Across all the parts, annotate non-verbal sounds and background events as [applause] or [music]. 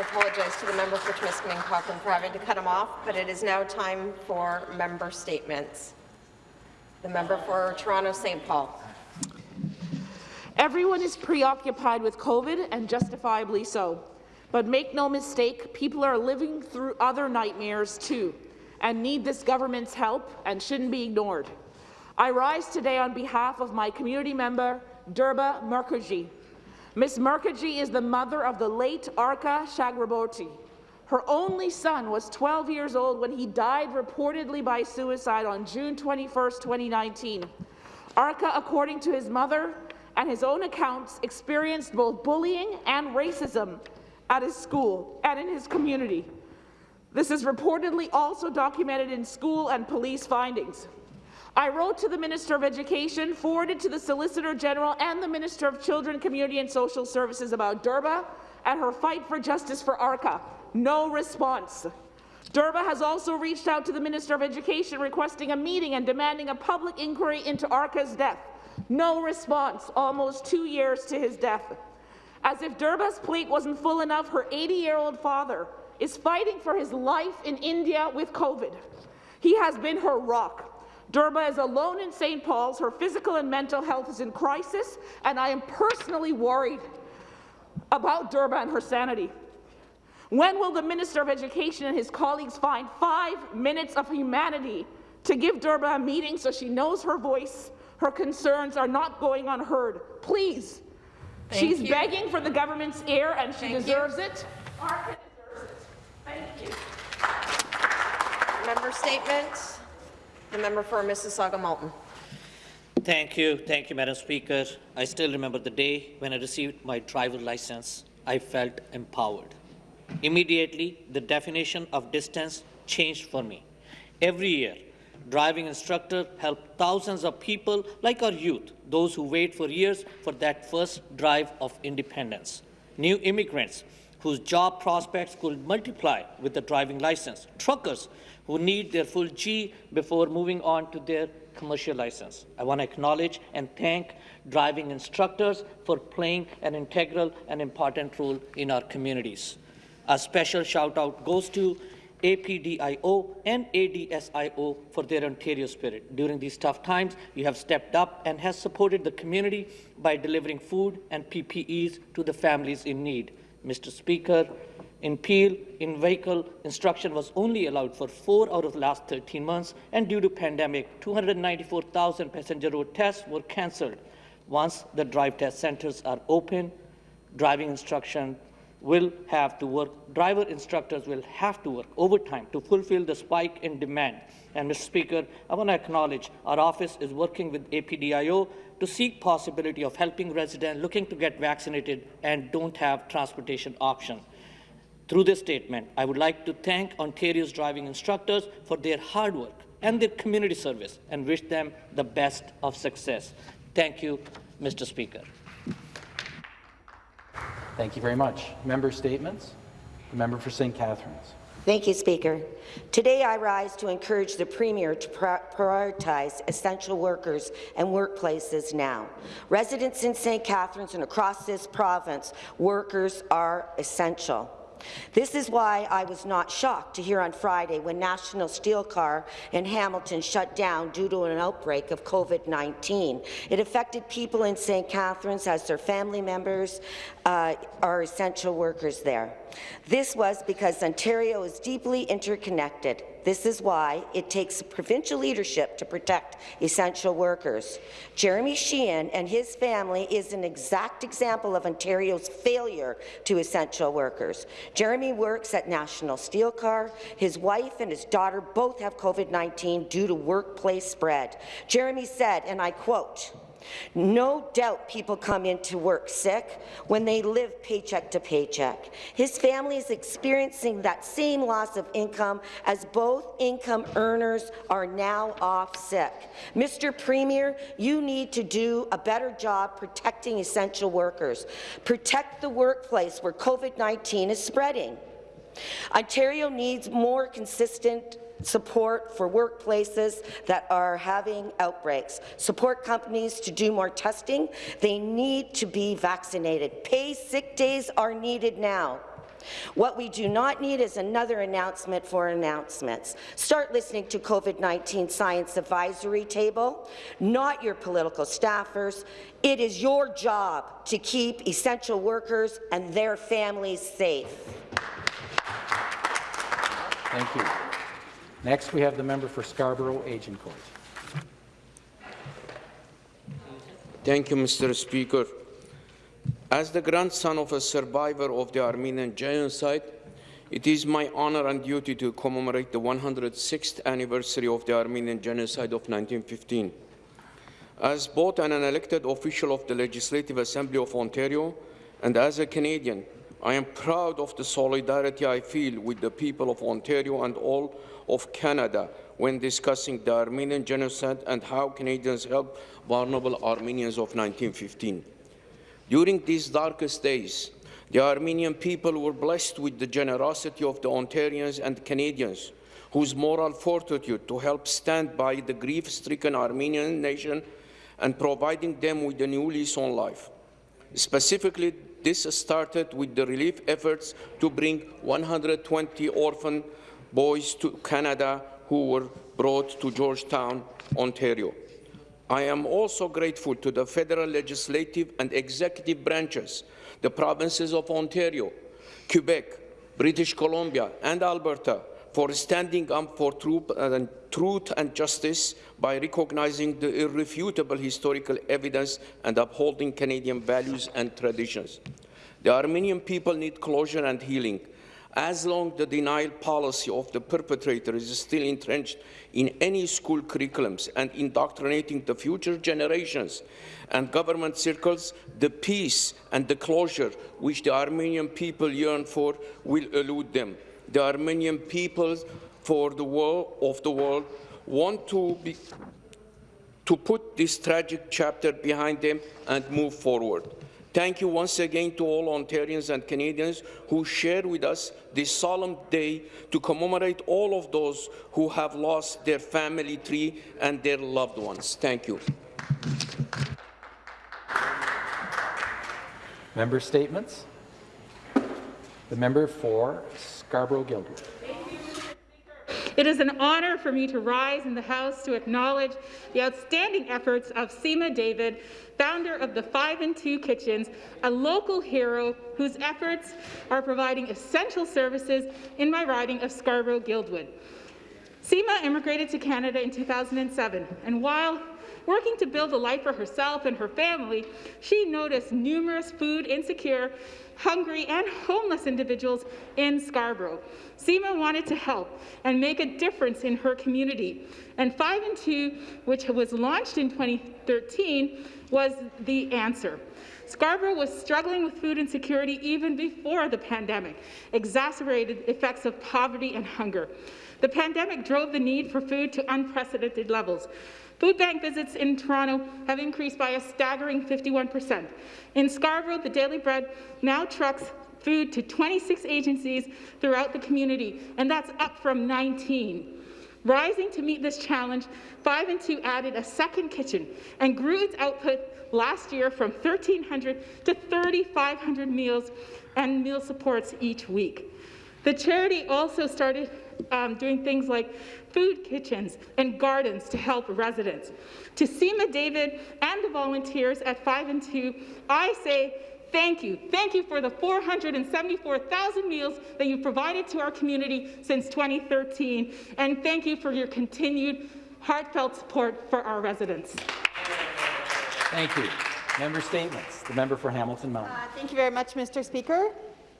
to apologize to the member for Timiskaming Cochrane for having to cut him off, but it is now time for member statements. The member for Toronto St. Paul. Everyone is preoccupied with COVID, and justifiably so. But make no mistake, people are living through other nightmares too, and need this government's help and shouldn't be ignored. I rise today on behalf of my community member, Durba Mukherjee. Ms. Mukherjee is the mother of the late Arka Chakraborty. Her only son was 12 years old when he died reportedly by suicide on June 21, 2019. Arka, according to his mother and his own accounts, experienced both bullying and racism at his school and in his community. This is reportedly also documented in school and police findings. I wrote to the Minister of Education, forwarded to the Solicitor General and the Minister of Children, Community and Social Services about Durba and her fight for justice for Arka. No response. Durba has also reached out to the Minister of Education requesting a meeting and demanding a public inquiry into Arka's death. No response, almost two years to his death. As if Durba's plate wasn't full enough, her 80-year-old father is fighting for his life in India with COVID. He has been her rock. Durba is alone in St. Paul's. Her physical and mental health is in crisis, and I am personally worried about Durba and her sanity. When will the Minister of Education and his colleagues find five minutes of humanity to give Durba a meeting so she knows her voice, her concerns are not going unheard? Please, Thank She's you. begging for the government's ear, and she Thank deserves you. it. Arka deserves it. Thank you. Member statement. The member for Mississauga Malton. Thank you. Thank you, Madam Speaker. I still remember the day when I received my driver license. I felt empowered. Immediately, the definition of distance changed for me. Every year, driving instructor help thousands of people like our youth, those who wait for years for that first drive of independence. New immigrants whose job prospects could multiply with the driving license. Truckers who need their full G before moving on to their commercial license. I want to acknowledge and thank driving instructors for playing an integral and important role in our communities. A special shout out goes to APDIO and ADSIO for their Ontario spirit. During these tough times, you have stepped up and has supported the community by delivering food and PPEs to the families in need. Mr. Speaker, in Peel, in-vehicle instruction was only allowed for four out of the last 13 months, and due to pandemic, 294,000 passenger road tests were cancelled. Once the drive test centres are open, driving instruction will have to work, driver instructors will have to work overtime to fulfill the spike in demand. And Mr. Speaker, I want to acknowledge our office is working with APDIO to seek possibility of helping residents looking to get vaccinated and don't have transportation option. Through this statement, I would like to thank Ontario's driving instructors for their hard work and their community service and wish them the best of success. Thank you, Mr. Speaker. Thank you very much. Member statements. The member for St. Catharines. Thank you, Speaker. Today I rise to encourage the Premier to prioritize essential workers and workplaces now. Residents in St. Catharines and across this province, workers are essential. This is why I was not shocked to hear on Friday when National Steel Car in Hamilton shut down due to an outbreak of COVID-19. It affected people in St. Catharines as their family members uh, are essential workers there. This was because Ontario is deeply interconnected. This is why it takes provincial leadership to protect essential workers. Jeremy Sheehan and his family is an exact example of Ontario's failure to essential workers. Jeremy works at National Steel Car. His wife and his daughter both have COVID-19 due to workplace spread. Jeremy said, and I quote, no doubt people come into work sick when they live paycheck to paycheck. His family is experiencing that same loss of income as both income earners are now off sick. Mr. Premier, you need to do a better job protecting essential workers. Protect the workplace where COVID-19 is spreading. Ontario needs more consistent support for workplaces that are having outbreaks, support companies to do more testing. They need to be vaccinated. Pay sick days are needed now. What we do not need is another announcement for announcements. Start listening to COVID-19 Science Advisory Table, not your political staffers. It is your job to keep essential workers and their families safe. Thank you. Next, we have the member for Scarborough Agincourt. Thank you, Mr. Speaker. As the grandson of a survivor of the Armenian genocide, it is my honor and duty to commemorate the 106th anniversary of the Armenian genocide of 1915. As both an elected official of the Legislative Assembly of Ontario and as a Canadian, I am proud of the solidarity I feel with the people of Ontario and all of Canada when discussing the Armenian genocide and how Canadians helped vulnerable Armenians of 1915. During these darkest days, the Armenian people were blessed with the generosity of the Ontarians and Canadians, whose moral fortitude to help stand by the grief-stricken Armenian nation and providing them with a new lease on life. Specifically, this started with the relief efforts to bring 120 orphan boys to Canada who were brought to Georgetown, Ontario. I am also grateful to the federal legislative and executive branches, the provinces of Ontario, Quebec, British Columbia, and Alberta for standing up for truth and, justice by recognizing the irrefutable historical evidence and upholding Canadian values and traditions. The Armenian people need closure and healing. As long the denial policy of the perpetrator is still entrenched in any school curriculums and indoctrinating the future generations and government circles, the peace and the closure which the Armenian people yearn for will elude them. The Armenian people for the world of the world want to be to put this tragic chapter behind them and move forward. Thank you once again to all Ontarians and Canadians who share with us this solemn day to commemorate all of those who have lost their family tree and their loved ones. Thank you. Member statements. The member for Scarborough-Guildwood. It is an honour for me to rise in the House to acknowledge the outstanding efforts of Seema David, founder of the 5 and 2 Kitchens, a local hero whose efforts are providing essential services in my riding of Scarborough-Guildwood. Seema immigrated to Canada in 2007, and while working to build a life for herself and her family, she noticed numerous food insecure hungry and homeless individuals in Scarborough. Seema wanted to help and make a difference in her community. And 5 and 2, which was launched in 2013, was the answer. Scarborough was struggling with food insecurity even before the pandemic, exacerbated effects of poverty and hunger. The pandemic drove the need for food to unprecedented levels. Food bank visits in Toronto have increased by a staggering 51%. In Scarborough, the Daily Bread now trucks food to 26 agencies throughout the community, and that's up from 19. Rising to meet this challenge, 5 and 2 added a second kitchen and grew its output last year from 1,300 to 3,500 meals and meal supports each week. The charity also started um, doing things like food kitchens and gardens to help residents. To Seema David and the volunteers at 5 and 2, I say thank you. Thank you for the 474,000 meals that you've provided to our community since 2013, and thank you for your continued heartfelt support for our residents. Thank you. Member statements. The member for Hamilton Mountain. Uh, thank you very much, Mr. Speaker.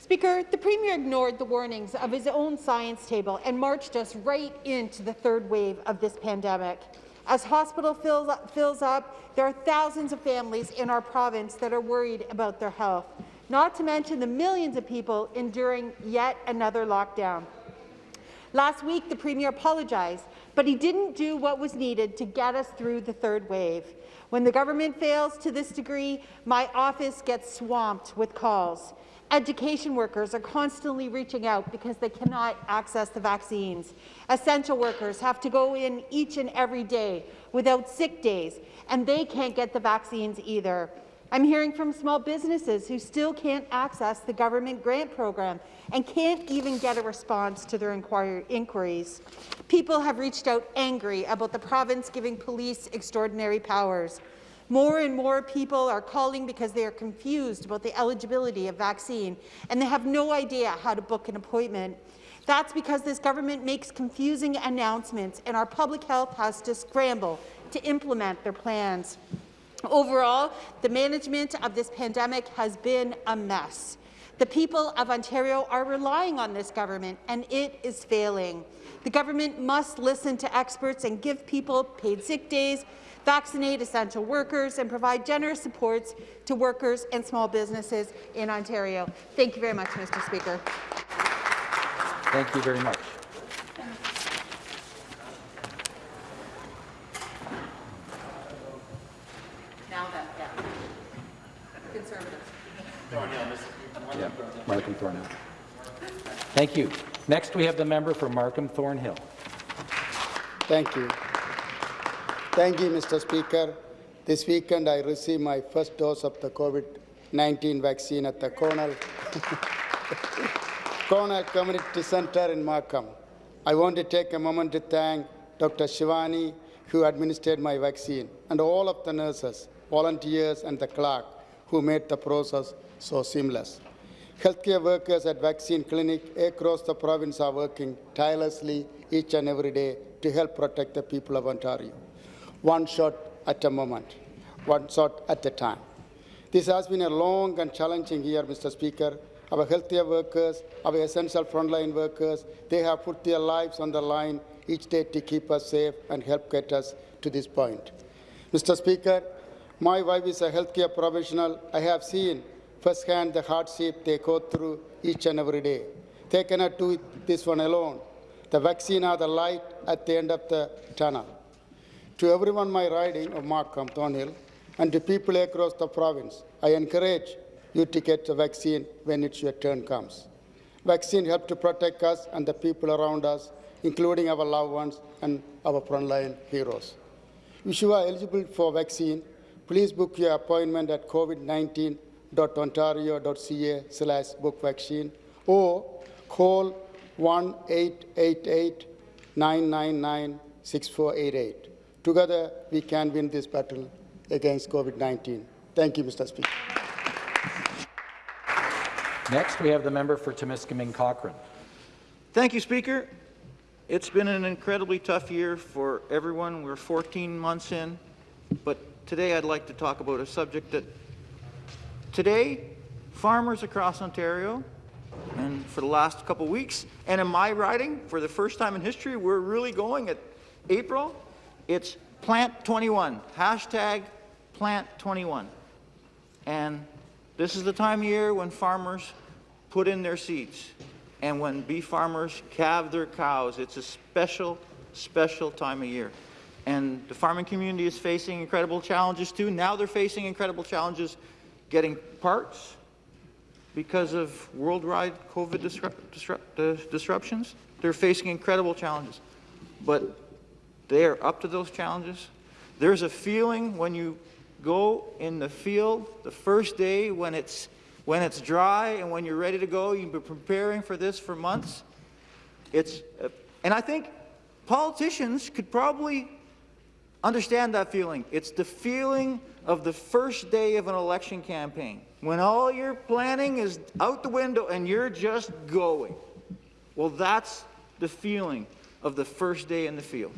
Speaker, the Premier ignored the warnings of his own science table and marched us right into the third wave of this pandemic. As hospital fills up, fills up, there are thousands of families in our province that are worried about their health, not to mention the millions of people enduring yet another lockdown. Last week, the Premier apologized, but he didn't do what was needed to get us through the third wave. When the government fails to this degree, my office gets swamped with calls. Education workers are constantly reaching out because they cannot access the vaccines. Essential workers have to go in each and every day without sick days, and they can't get the vaccines either. I'm hearing from small businesses who still can't access the government grant program and can't even get a response to their inquir inquiries. People have reached out angry about the province giving police extraordinary powers. More and more people are calling because they are confused about the eligibility of vaccine and they have no idea how to book an appointment. That's because this government makes confusing announcements and our public health has to scramble to implement their plans. Overall, the management of this pandemic has been a mess. The people of Ontario are relying on this government, and it is failing. The government must listen to experts and give people paid sick days, vaccinate essential workers, and provide generous supports to workers and small businesses in Ontario. Thank you very much, Mr. Speaker. Thank you very much. Now then, yeah. Conservatives. Yeah, Markham Thornhill. Thank you. Next, we have the member for Markham Thornhill. Thank you. Thank you, Mr. Speaker. This weekend, I received my first dose of the COVID-19 vaccine at the [laughs] Cornell Community Center in Markham. I want to take a moment to thank Dr. Shivani, who administered my vaccine, and all of the nurses, volunteers, and the clerk who made the process so seamless. Healthcare workers at vaccine clinic across the province are working tirelessly each and every day to help protect the people of Ontario. One shot at a moment, one shot at a time. This has been a long and challenging year, Mr. Speaker. Our healthcare workers, our essential frontline workers, they have put their lives on the line each day to keep us safe and help get us to this point. Mr. Speaker, my wife is a healthcare professional. I have seen firsthand the hardship they go through each and every day. They cannot do this one alone. The vaccine are the light at the end of the tunnel. To everyone my riding of Markham, Thornhill, and to people across the province, I encourage you to get the vaccine when it's your turn comes. Vaccine help to protect us and the people around us, including our loved ones and our frontline heroes. If you are eligible for vaccine, please book your appointment at covid19.ontario.ca slash book vaccine or call 1-888-999-6488. Together, we can win this battle against COVID-19. Thank you, Mr. Speaker. Next, we have the member for Timiskaming Cochrane. Thank you, Speaker. It's been an incredibly tough year for everyone. We're 14 months in, but today I'd like to talk about a subject that today farmers across Ontario and for the last couple of weeks and in my riding for the first time in history we're really going at April it's plant 21 hashtag plant 21 and this is the time of year when farmers put in their seeds and when beef farmers calve their cows. It's a special, special time of year. And the farming community is facing incredible challenges too. Now they're facing incredible challenges getting parts because of worldwide COVID disrupt, disrupt, uh, disruptions. They're facing incredible challenges. But they are up to those challenges. There's a feeling when you go in the field the first day when it's when it's dry and when you're ready to go, you've been preparing for this for months. It's, uh, and I think politicians could probably understand that feeling. It's the feeling of the first day of an election campaign, when all your planning is out the window and you're just going. Well, that's the feeling of the first day in the field,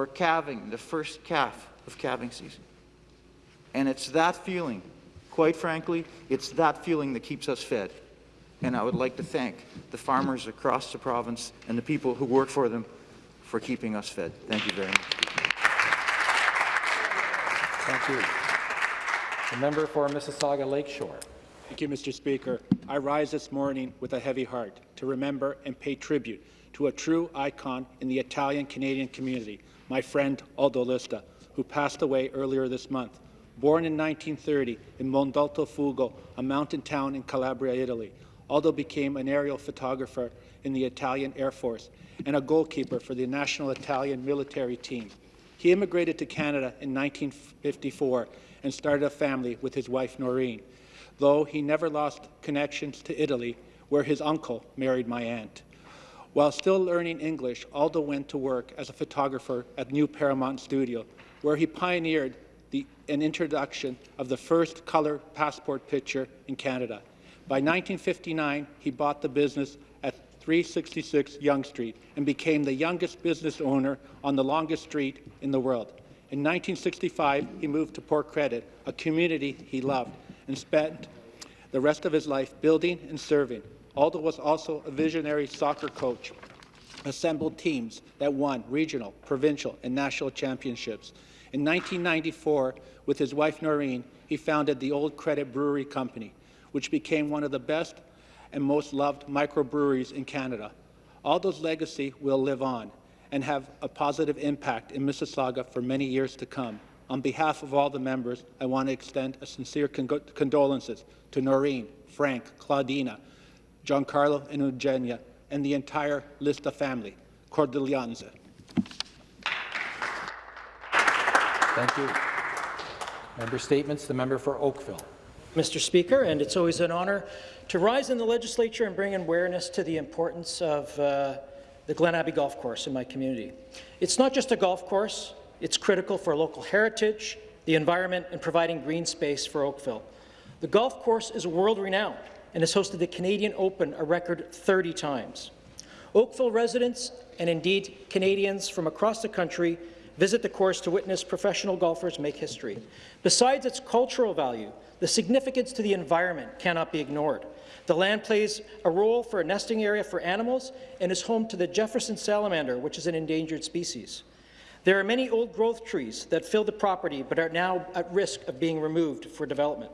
or calving, the first calf of calving season. And it's that feeling Quite frankly, it's that feeling that keeps us fed. And I would like to thank the farmers across the province and the people who work for them for keeping us fed. Thank you very much. Thank you. The member for Mississauga Lakeshore. Thank you, Mr. Speaker. I rise this morning with a heavy heart to remember and pay tribute to a true icon in the Italian-Canadian community, my friend Aldo Lista, who passed away earlier this month. Born in 1930 in Montalto Uffugo, a mountain town in Calabria, Italy, Aldo became an aerial photographer in the Italian Air Force and a goalkeeper for the national Italian military team. He immigrated to Canada in 1954 and started a family with his wife Noreen, though he never lost connections to Italy, where his uncle married my aunt. While still learning English, Aldo went to work as a photographer at New Paramount Studio, where he pioneered the, an introduction of the first color passport picture in Canada. By 1959, he bought the business at 366 Yonge Street and became the youngest business owner on the longest street in the world. In 1965, he moved to Port Credit, a community he loved, and spent the rest of his life building and serving. Aldo was also a visionary soccer coach, assembled teams that won regional, provincial, and national championships. In 1994, with his wife Noreen, he founded the Old Credit Brewery Company, which became one of the best and most loved microbreweries in Canada. Aldo's legacy will live on and have a positive impact in Mississauga for many years to come. On behalf of all the members, I want to extend a sincere con condolences to Noreen, Frank, Claudina, Giancarlo, and Eugenia, and the entire Lista family. Cordelianza. Thank you. Member statements. The member for Oakville. Mr. Speaker, and it's always an honour to rise in the legislature and bring awareness to the importance of uh, the Glen Abbey Golf Course in my community. It's not just a golf course, it's critical for local heritage, the environment, and providing green space for Oakville. The golf course is world-renowned and has hosted the Canadian Open a record 30 times. Oakville residents, and indeed Canadians from across the country, visit the course to witness professional golfers make history. Besides its cultural value, the significance to the environment cannot be ignored. The land plays a role for a nesting area for animals and is home to the Jefferson salamander, which is an endangered species. There are many old growth trees that fill the property but are now at risk of being removed for development.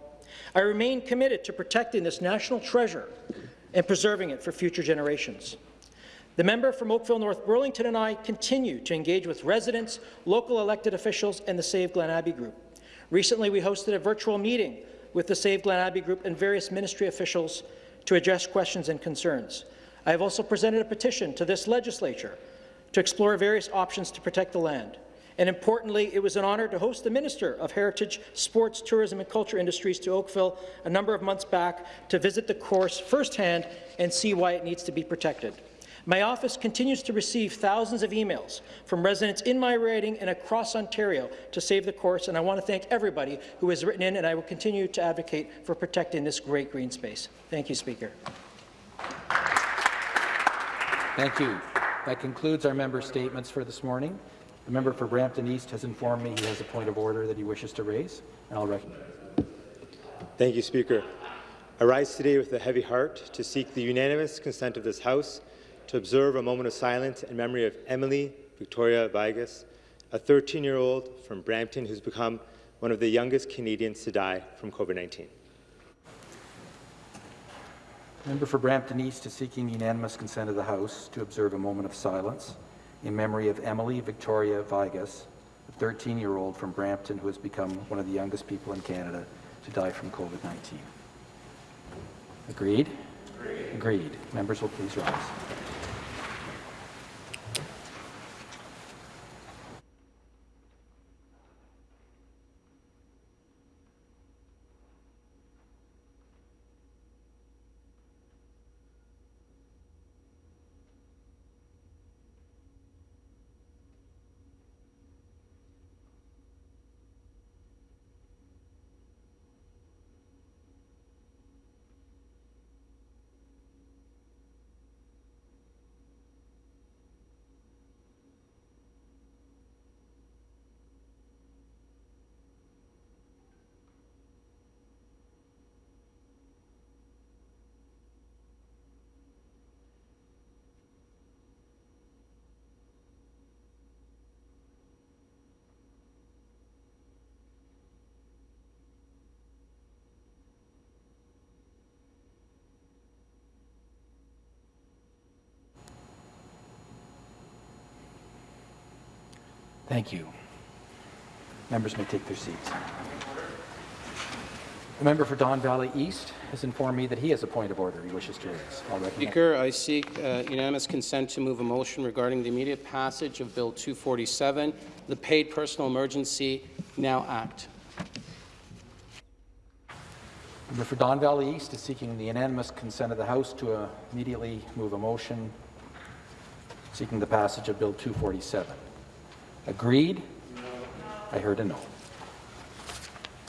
I remain committed to protecting this national treasure and preserving it for future generations. The member from Oakville North Burlington and I continue to engage with residents, local elected officials, and the Save Glen Abbey Group. Recently, we hosted a virtual meeting with the Save Glen Abbey Group and various ministry officials to address questions and concerns. I have also presented a petition to this legislature to explore various options to protect the land. And importantly, it was an honour to host the Minister of Heritage, Sports, Tourism and Culture Industries to Oakville a number of months back to visit the course firsthand and see why it needs to be protected. My office continues to receive thousands of emails from residents in my riding and across Ontario to save the course, and I want to thank everybody who has written in, and I will continue to advocate for protecting this great green space. Thank you, Speaker. Thank you. That concludes our member statements for this morning. The member for Brampton East has informed me he has a point of order that he wishes to raise, and I'll recognize. Thank you, Speaker. I rise today with a heavy heart to seek the unanimous consent of this House to observe a moment of silence in memory of Emily Victoria Viegas, a 13-year-old from Brampton who's become one of the youngest Canadians to die from COVID-19. Member for Brampton East is seeking unanimous consent of the House to observe a moment of silence in memory of Emily Victoria Viegas, a 13-year-old from Brampton who has become one of the youngest people in Canada to die from COVID-19. Agreed? Agreed? Agreed. Members will please rise. Thank you. Members may take their seats. The member for Don Valley East has informed me that he has a point of order he wishes to raise. Speaker, I seek uh, unanimous consent to move a motion regarding the immediate passage of Bill 247, the Paid Personal Emergency Now Act. The Member for Don Valley East is seeking the unanimous consent of the House to uh, immediately move a motion seeking the passage of Bill 247. Agreed? I heard a no.